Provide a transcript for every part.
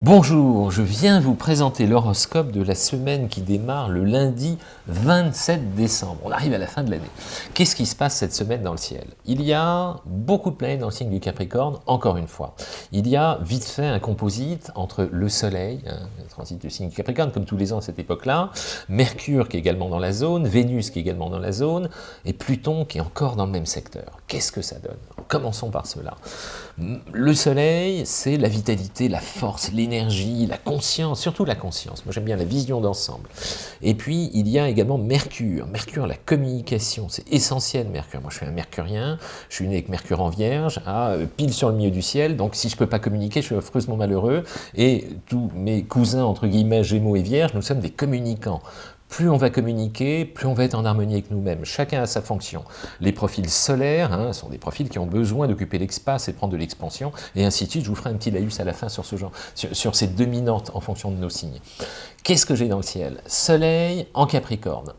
Bonjour, je viens vous présenter l'horoscope de la semaine qui démarre le lundi 27 décembre. On arrive à la fin de l'année. Qu'est-ce qui se passe cette semaine dans le ciel? Il y a beaucoup de planètes dans le signe du Capricorne, encore une fois. Il y a vite fait un composite entre le Soleil, hein, le transit du signe du Capricorne, comme tous les ans à cette époque-là, Mercure qui est également dans la zone, Vénus qui est également dans la zone, et Pluton qui est encore dans le même secteur. Qu'est-ce que ça donne? Commençons par cela. Le Soleil, c'est la vitalité, la force, l'énergie, la conscience, surtout la conscience. Moi, j'aime bien la vision d'ensemble. Et puis, il y a également Mercure. Mercure, la communication, c'est essentiel, Mercure. Moi, je suis un mercurien, je suis né avec Mercure en Vierge, euh, pile sur le milieu du ciel, donc si je ne peux pas communiquer, je suis affreusement malheureux. Et tous mes cousins, entre guillemets, Gémeaux et Vierge, nous sommes des communicants plus on va communiquer, plus on va être en harmonie avec nous-mêmes. Chacun a sa fonction. Les profils solaires hein, sont des profils qui ont besoin d'occuper l'espace et de prendre de l'expansion, et ainsi de suite. Je vous ferai un petit laïus à la fin sur ce genre, sur, ces dominantes en fonction de nos signes. Qu'est-ce que j'ai dans le ciel? Soleil en Capricorne,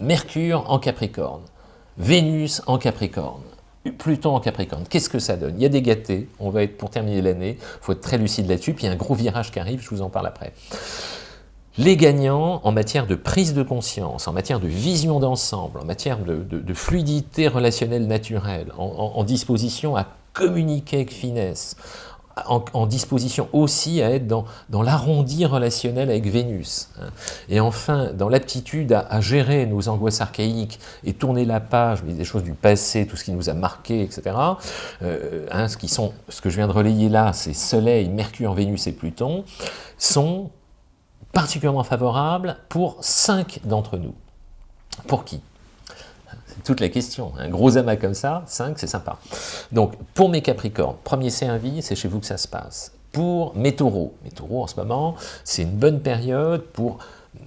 Mercure en Capricorne, Vénus en Capricorne, Pluton en Capricorne, qu'est-ce que ça donne? Il y a des gâtés, on va être pour terminer l'année, il faut être très lucide là-dessus, puis il y a un gros virage qui arrive, je vous en parle après. Les gagnants en matière de prise de conscience, en matière de vision d'ensemble, en matière de, fluidité relationnelle naturelle, en, disposition à communiquer avec finesse, en, disposition aussi à être dans, l'arrondi relationnel avec Vénus. Hein. Et enfin, dans l'aptitude à, gérer nos angoisses archaïques et tourner la page, des choses du passé, tout ce qui nous a marqué, etc. Euh, hein, ce, qui sont, ce que je viens de relayer là, c'est Soleil, Mercure, Vénus et Pluton, sont particulièrement favorable pour cinq d'entre nous. Pour qui? C'est toute la question. Un gros amas comme ça, 5, c'est sympa. Donc, pour mes Capricornes, premier service, c'est chez vous que ça se passe. Pour mes taureaux, mes taureaux en ce moment, c'est une bonne période pour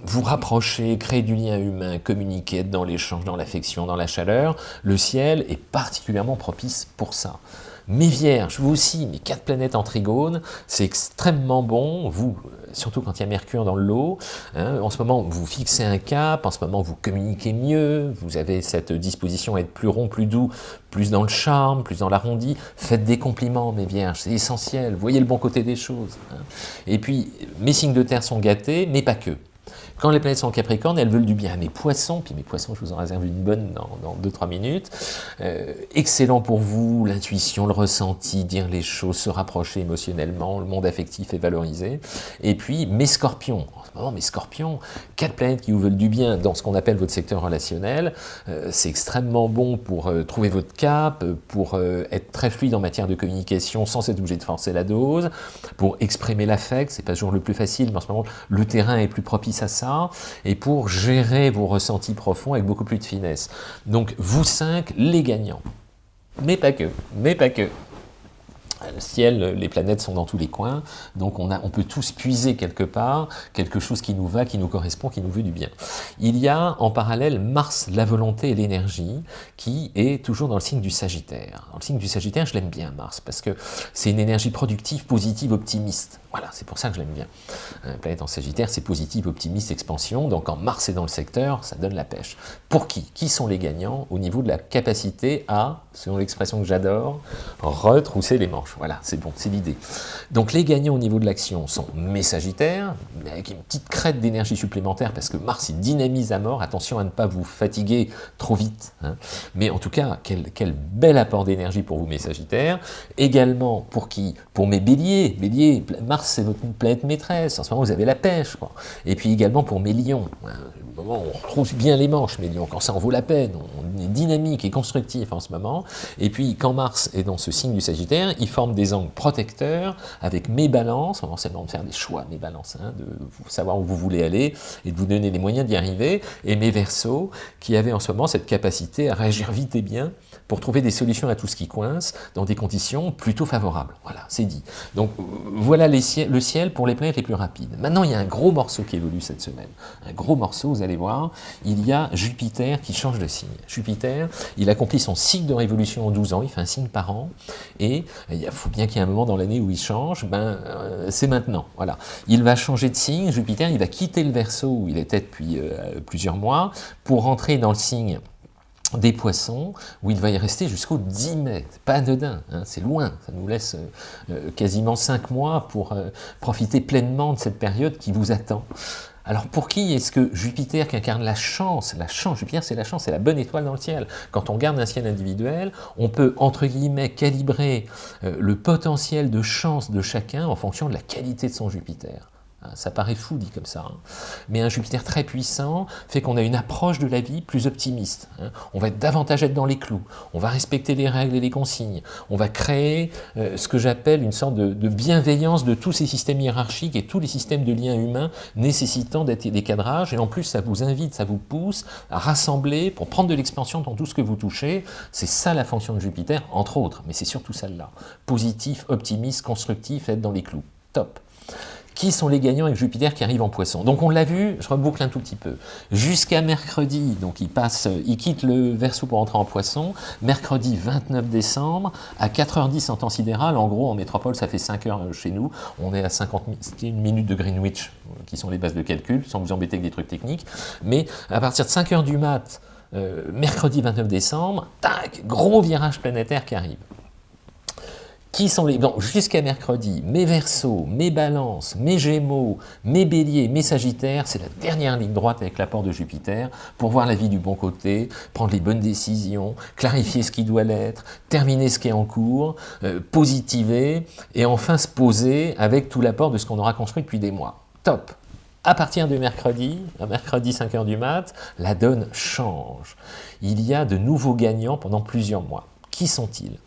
vous rapprocher, créer du lien humain, communiquer, être dans l'échange, dans l'affection, dans la chaleur. Le ciel est particulièrement propice pour ça. Mes vierges, vous aussi, mes quatre planètes en trigone, c'est extrêmement bon, vous, surtout quand il y a Mercure dans le lot, hein, en ce moment vous fixez un cap, en ce moment vous communiquez mieux, vous avez cette disposition à être plus rond, plus doux, plus dans le charme, plus dans l'arrondi, faites des compliments mes vierges, c'est essentiel, voyez le bon côté des choses. Hein. Et puis, mes signes de terre sont gâtés, mais pas que. Quand les planètes sont en Capricorne, elles veulent du bien à mes poissons, puis mes poissons, je vous en réserve une bonne dans 2-3 minutes. Euh, excellent pour vous, l'intuition, le ressenti, dire les choses, se rapprocher émotionnellement, le monde affectif est valorisé. Et puis mes scorpions, moment mes scorpions, quatre planètes qui vous veulent du bien dans ce qu'on appelle votre secteur relationnel, euh, c'est extrêmement bon pour euh, trouver votre cap, pour être très fluide en matière de communication sans être obligé de forcer la dose, pour exprimer l'affect, c'est pas toujours le plus facile, mais en ce moment le terrain est plus propice à ça, et pour gérer vos ressentis profonds avec beaucoup plus de finesse. Donc vous cinq, les gagnants. Mais pas que, mais pas que le ciel, les planètes sont dans tous les coins, donc on, a, on peut tous puiser quelque part quelque chose qui nous va, qui nous correspond, qui nous veut du bien. Il y a en parallèle Mars, la volonté et l'énergie, qui est toujours dans le signe du Sagittaire. Dans le signe du Sagittaire, je l'aime bien Mars, parce que c'est une énergie productive, positive, optimiste. Voilà, c'est pour ça que je l'aime bien. Une planète en Sagittaire, c'est positive, optimiste, expansion, donc quand Mars est dans le secteur, ça donne la pêche. Pour qui? Qui sont les gagnants au niveau de la capacité à, selon l'expression que j'adore, retrousser les manches? Voilà, c'est bon, c'est l'idée. Donc les gagnants au niveau de l'action sont mes Sagittaires, avec une petite crête d'énergie supplémentaire, parce que Mars, il dynamise à mort, attention à ne pas vous fatiguer trop vite. Hein. Mais en tout cas, quel, quel bel apport d'énergie pour vous, mes Sagittaires. Également, pour qui? Pour mes Béliers. Béliers, Mars, c'est votre planète maîtresse, en ce moment, vous avez la pêche. Et puis également pour mes Lions. Hein. on retrouve bien les manches, mes Lions, quand ça en vaut la peine, on est dynamique et constructif en ce moment. Et puis, quand Mars est dans ce signe du Sagittaire, il forme des angles protecteurs avec mes balances, on de faire des choix, mes balances, hein, de savoir où vous voulez aller et de vous donner les moyens d'y arriver, et mes versos qui avaient en ce moment cette capacité à réagir vite et bien pour trouver des solutions à tout ce qui coince dans des conditions plutôt favorables. Voilà, c'est dit. Donc voilà le ciel pour les planètes les plus rapides. Maintenant, il y a un gros morceau qui évolue cette semaine. Un gros morceau, vous allez voir, il y a Jupiter qui change de signe. Jupiter, il accomplit son cycle de révolution en 12 ans, il fait un signe par an, et il faut bien qu'il y ait un moment dans l'année où il change, ben, euh, c'est maintenant. Voilà. Il va changer de signe, Jupiter, il va quitter le Verseau où il était depuis euh, plusieurs mois, pour rentrer dans le signe des poissons, où il va y rester jusqu'au 10 mai. pas anodin, hein, c'est loin, ça nous laisse euh, quasiment 5 mois pour profiter pleinement de cette période qui vous attend. Alors pour qui est-ce que Jupiter qui incarne la chance, la chance, Jupiter c'est la chance, c'est la bonne étoile dans le ciel. Quand on garde un ciel individuel, on peut entre guillemets calibrer le potentiel de chance de chacun en fonction de la qualité de son Jupiter. Hein, ça paraît fou dit comme ça, hein. mais un Jupiter très puissant fait qu'on a une approche de la vie plus optimiste. Hein. On va davantage être dans les clous, on va respecter les règles et les consignes, on va créer euh, ce que j'appelle une sorte de, bienveillance de tous ces systèmes hiérarchiques et tous les systèmes de liens humains nécessitant des cadrages, et en plus ça vous invite, ça vous pousse à rassembler pour prendre de l'expansion dans tout ce que vous touchez. C'est ça la fonction de Jupiter, entre autres, mais c'est surtout celle-là. Positif, optimiste, constructif, être dans les clous. Top qui sont les gagnants avec Jupiter qui arrive en poisson. Donc on l'a vu, je reboucle un tout petit peu, jusqu'à mercredi, donc il passe, il quitte le Verseau pour entrer en poisson, mercredi 29 décembre, à 4h10 en temps sidéral, en gros en métropole ça fait 5 heures chez nous, on est à 51 minutes de Greenwich, qui sont les bases de calcul, sans vous embêter avec des trucs techniques, mais à partir de 5 h du mat, euh, mercredi 29 décembre, tac, gros virage planétaire qui arrive qui sont les... Bon, jusqu'à mercredi, mes versos, mes balances, mes gémeaux, mes béliers, mes sagittaires, c'est la dernière ligne droite avec l'apport de Jupiter pour voir la vie du bon côté, prendre les bonnes décisions, clarifier ce qui doit l'être, terminer ce qui est en cours, euh, positiver, et enfin se poser avec tout l'apport de ce qu'on aura construit depuis des mois. Top à partir de mercredi, mercredi 5h du mat, la donne change. Il y a de nouveaux gagnants pendant plusieurs mois. Qui sont-ils?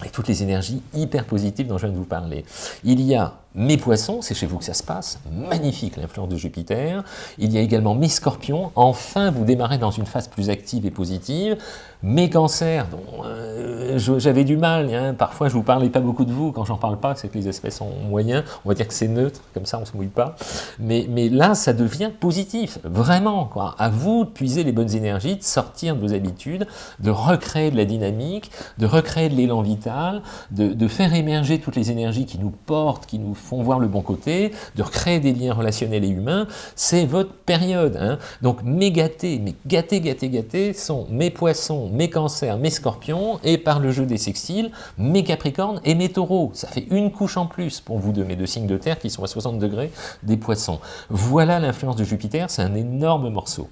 Avec toutes les énergies hyper positives dont je viens de vous parler. Il y a mes poissons, c'est chez vous que ça se passe, magnifique l'influence de Jupiter. Il y a également mes scorpions, enfin vous démarrez dans une phase plus active et positive. Mes cancers, dont euh, j'avais du mal, hein. parfois je vous parlais pas beaucoup de vous, quand j'en parle pas, c'est que les aspects sont moyens, on va dire que c'est neutre, comme ça on se mouille pas. Mais, là, ça devient positif, vraiment. À vous de puiser les bonnes énergies, de sortir de vos habitudes, de recréer de la dynamique, de recréer de l'élan vital, de, de faire émerger toutes les énergies qui nous portent, qui nous font voir le bon côté, de recréer des liens relationnels et humains, c'est votre période. Hein. Donc mes gâtés, mes gâtés, gâtés, gâtés sont mes poissons, mes cancers, mes scorpions, et par le jeu des sextiles, mes capricornes et mes taureaux. Ça fait une couche en plus pour vous deux, mes deux signes de terre qui sont à 60 degrés des poissons. Voilà l'influence de Jupiter, c'est un énorme morceau.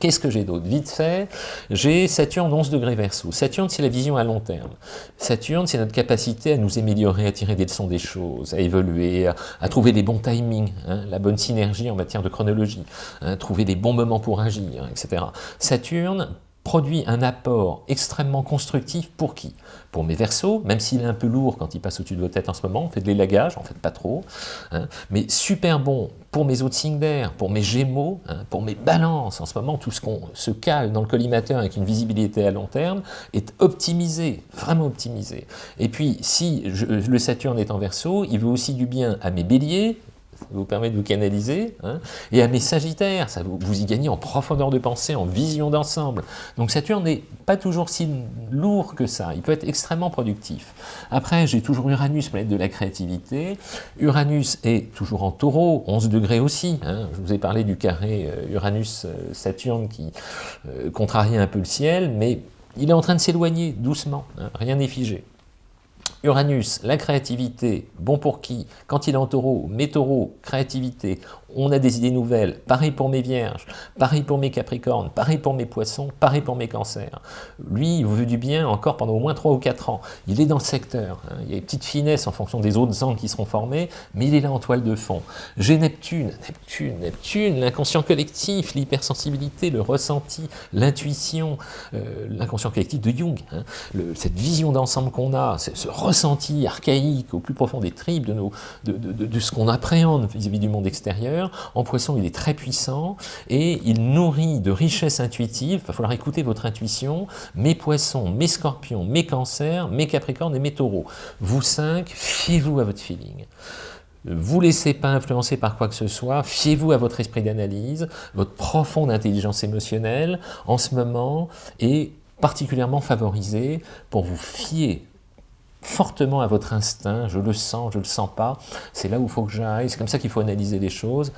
Qu'est-ce que j'ai d'autre? Vite fait, j'ai Saturne 11 degrés Verseau. Saturne, c'est la vision à long terme. Saturne, c'est notre capacité à nous améliorer, à tirer des leçons des choses, à évoluer, à, trouver les bons timings, hein, la bonne synergie en matière de chronologie, hein, trouver les bons moments pour agir, etc. Saturne produit un apport extrêmement constructif pour qui? Pour mes versos, même s'il est un peu lourd quand il passe au-dessus de vos têtes en ce moment, on fait de l'élagage, en fait pas trop, hein, mais super bon pour mes autres signes d'air, pour mes gémeaux, hein, pour mes balances, en ce moment tout ce qu'on se cale dans le collimateur avec une visibilité à long terme est optimisé, vraiment optimisé. Et puis si le Saturne est en verso, il veut aussi du bien à mes béliers, vous permet de vous canaliser, hein. et à mes sagittaires, ça vous, y gagnez en profondeur de pensée, en vision d'ensemble. Donc Saturne n'est pas toujours si lourd que ça, il peut être extrêmement productif. Après, j'ai toujours Uranus, planète de la créativité. Uranus est toujours en taureau, 11 degrés aussi. Hein. Je vous ai parlé du carré euh, Uranus-Saturne qui euh, contrarie un peu le ciel, mais il est en train de s'éloigner doucement, hein. rien n'est figé. Uranus, la créativité, bon pour qui? Quand il est en taureau, mes taureaux, créativité, on a des idées nouvelles. Pareil pour mes vierges, pareil pour mes capricornes, pareil pour mes poissons, pareil pour mes cancers. Lui, il vous veut du bien encore pendant au moins 3 ou 4 ans. Il est dans le secteur. Hein. Il y a des petites finesses en fonction des autres angles qui seront formés, mais il est là en toile de fond. J'ai Neptune, Neptune, Neptune, l'inconscient collectif, l'hypersensibilité, le ressenti, l'intuition, euh, l'inconscient collectif de Jung. Hein. cette vision d'ensemble qu'on a, ce ressenti archaïque au plus profond des tripes de, ce qu'on appréhende vis-à-vis du monde extérieur, en poisson, il est très puissant et il nourrit de richesses intuitives. Il va falloir écouter votre intuition. Mes poissons, mes scorpions, mes cancers, mes capricornes et mes taureaux. Vous cinq, fiez-vous à votre feeling. Vous laissez pas influencer par quoi que ce soit, fiez-vous à votre esprit d'analyse, votre profonde intelligence émotionnelle en ce moment est particulièrement favorisée pour vous fier fortement à votre instinct, je le sens, je le sens pas, c'est là où il faut que j'aille, c'est comme ça qu'il faut analyser les choses.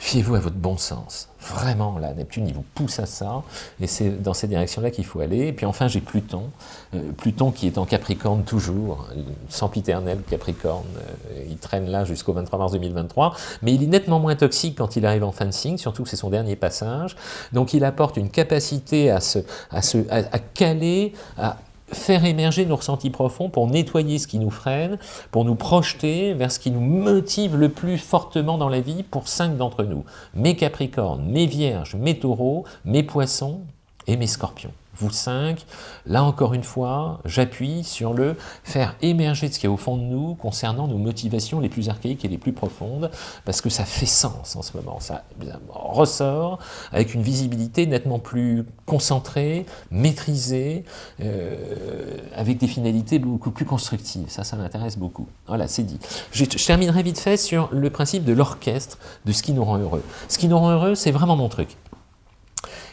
Fiez-vous à votre bon sens. Vraiment, là, Neptune, il vous pousse à ça, et c'est dans cette direction-là qu'il faut aller. Et puis enfin, j'ai Pluton, euh, Pluton qui est en Capricorne toujours, sempiternel Capricorne, euh, il traîne là jusqu'au 23 mars 2023, mais il est nettement moins toxique quand il arrive en fin de signe, surtout que c'est son dernier passage, donc il apporte une capacité à, se, à, se, à caler, à faire émerger nos ressentis profonds pour nettoyer ce qui nous freine, pour nous projeter vers ce qui nous motive le plus fortement dans la vie pour cinq d'entre nous. Mes Capricornes, mes Vierges, mes Taureaux, mes Poissons et mes Scorpions vous cinq, là encore une fois, j'appuie sur le faire émerger ce qui est au fond de nous concernant nos motivations les plus archaïques et les plus profondes, parce que ça fait sens en ce moment, ça ressort avec une visibilité nettement plus concentrée, maîtrisée, euh, avec des finalités beaucoup plus constructives. Ça, ça m'intéresse beaucoup. Voilà, c'est dit. Je, je terminerai vite fait sur le principe de l'orchestre, de ce qui nous rend heureux. Ce qui nous rend heureux, c'est vraiment mon truc.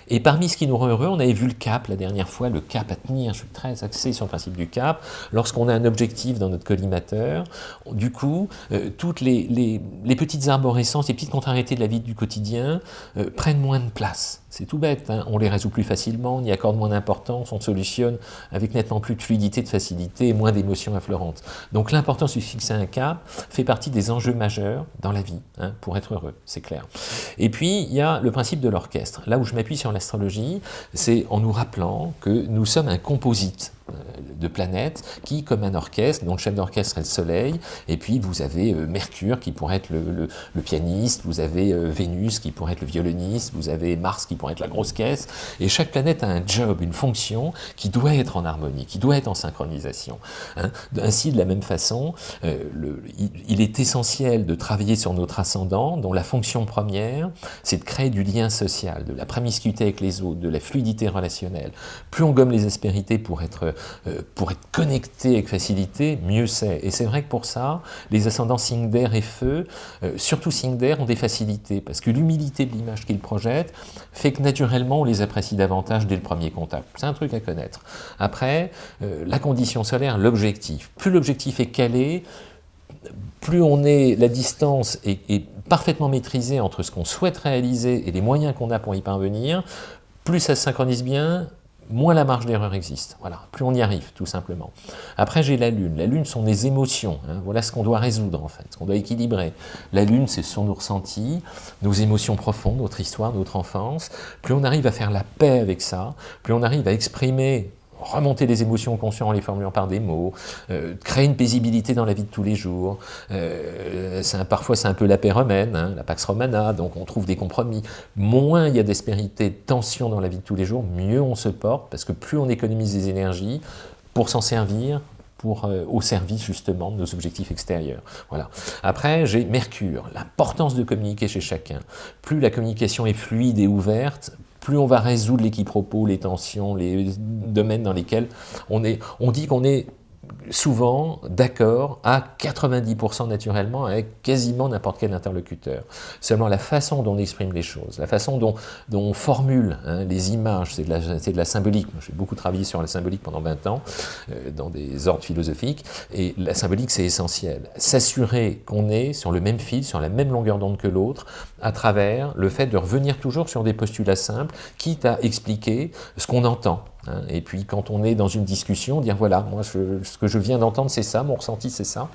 Et parmi ce qui nous rend heureux, on avait vu le cap la dernière fois, le cap à tenir, je suis très axé sur le principe du cap. Lorsqu'on a un objectif dans notre collimateur, du coup, euh, toutes les, petites arborescences, les petites contrariétés de la vie du quotidien euh, prennent moins de place. C'est tout bête, hein. on les résout plus facilement, on y accorde moins d'importance, on solutionne avec nettement plus de fluidité, de facilité moins d'émotions affleurantes. Donc l'importance de fixer un cap fait partie des enjeux majeurs dans la vie, hein, pour être heureux, c'est clair. Et puis, il y a le principe de l'orchestre. Là où je m'appuie sur l'astrologie, c'est en nous rappelant que nous sommes un composite. Euh, de planètes qui, comme un orchestre, dont le chef d'orchestre est le Soleil, et puis vous avez euh, Mercure qui pourrait être le, pianiste, vous avez euh, Vénus qui pourrait être le violoniste, vous avez Mars qui pourrait être la grosse caisse, et chaque planète a un job, une fonction qui doit être en harmonie, qui doit être en synchronisation. Hein. Ainsi, de la même façon, le, il, est essentiel de travailler sur notre ascendant, dont la fonction première, c'est de créer du lien social, de la promiscuité avec les autres, de la fluidité relationnelle. Plus on gomme les aspérités pour être pour être connecté avec facilité, mieux c'est. Et c'est vrai que pour ça, les ascendants signe d'air et feu, euh, surtout signe d'air, ont des facilités, parce que l'humilité de l'image qu'ils projettent fait que naturellement on les apprécie davantage dès le premier contact. C'est un truc à connaître. Après, euh, la condition solaire, l'objectif. Plus l'objectif est calé, plus on est, la distance est, est parfaitement maîtrisée entre ce qu'on souhaite réaliser et les moyens qu'on a pour y parvenir, plus ça se synchronise bien, moins la marge d'erreur existe. Voilà, plus on y arrive, tout simplement. Après, j'ai la Lune. La Lune sont des émotions. Hein. Voilà ce qu'on doit résoudre, en fait, ce qu'on doit équilibrer. La Lune, ce sont nos ressentis, nos émotions profondes, notre histoire, notre enfance. Plus on arrive à faire la paix avec ça, plus on arrive à exprimer remonter les émotions conscientes en les formulant par des mots, euh, créer une paisibilité dans la vie de tous les jours. Euh, parfois, c'est un peu la paix romaine, hein, la Pax Romana, donc on trouve des compromis. Moins il y a d'aspérité, de tension dans la vie de tous les jours, mieux on se porte, parce que plus on économise des énergies pour s'en servir, pour, euh, au service justement de nos objectifs extérieurs. Voilà. Après, j'ai Mercure, l'importance de communiquer chez chacun. Plus la communication est fluide et ouverte, plus on va résoudre l'équipropo, les tensions, les domaines dans lesquels on est. On dit qu'on est souvent d'accord à 90% naturellement avec quasiment n'importe quel interlocuteur. Seulement la façon dont on exprime les choses, la façon dont, on formule hein, les images, c'est de, la symbolique. J'ai beaucoup travaillé sur la symbolique pendant 20 ans, euh, dans des ordres philosophiques, et la symbolique c'est essentiel. S'assurer qu'on est sur le même fil, sur la même longueur d'onde que l'autre, à travers le fait de revenir toujours sur des postulats simples, quitte à expliquer ce qu'on entend. Hein. Et puis quand on est dans une discussion, dire voilà, moi ce que je viens d'entendre c'est ça, mon ressenti c'est ça.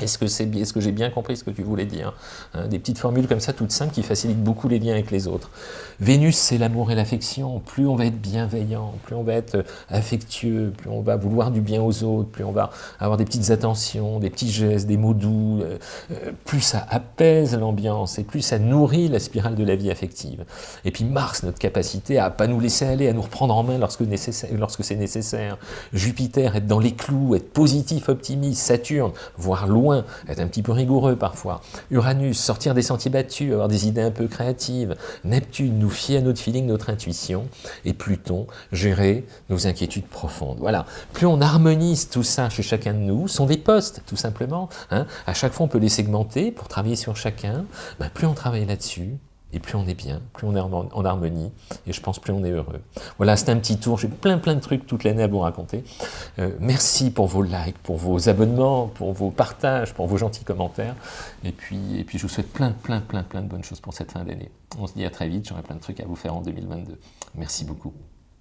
Est-ce que, c'est, est-ce que j'ai bien compris ce que tu voulais dire hein, Des petites formules comme ça, toutes simples, qui facilitent beaucoup les liens avec les autres. Vénus, c'est l'amour et l'affection. Plus on va être bienveillant, plus on va être euh, affectueux, plus on va vouloir du bien aux autres, plus on va avoir des petites attentions, des petits gestes, des mots doux, euh, euh, plus ça apaise l'ambiance et plus ça nourrit la spirale de la vie affective. Et puis Mars, notre capacité à pas nous laisser aller, à nous reprendre en main lorsque, nécessaire, lorsque c'est nécessaire. Jupiter, être dans les clous, être positif, optimiste. Saturne, voir être un petit peu rigoureux parfois. Uranus, sortir des sentiers battus, avoir des idées un peu créatives. Neptune, nous fier à notre feeling, notre intuition. Et Pluton, gérer nos inquiétudes profondes. Voilà. Plus on harmonise tout ça chez chacun de nous, sont des postes, tout simplement. Hein. À chaque fois, on peut les segmenter pour travailler sur chacun. Ben, plus on travaille là-dessus, Et plus on est bien, plus on est en harmonie, et je pense plus on est heureux. Voilà, c'était un petit tour, j'ai plein plein de trucs toute l'année à vous raconter. Euh, merci pour vos likes, pour vos abonnements, pour vos partages, pour vos gentils commentaires. Et puis, et puis je vous souhaite plein plein plein plein de bonnes choses pour cette fin d'année. On se dit à très vite, j'aurai plein de trucs à vous faire en 2022. Merci beaucoup.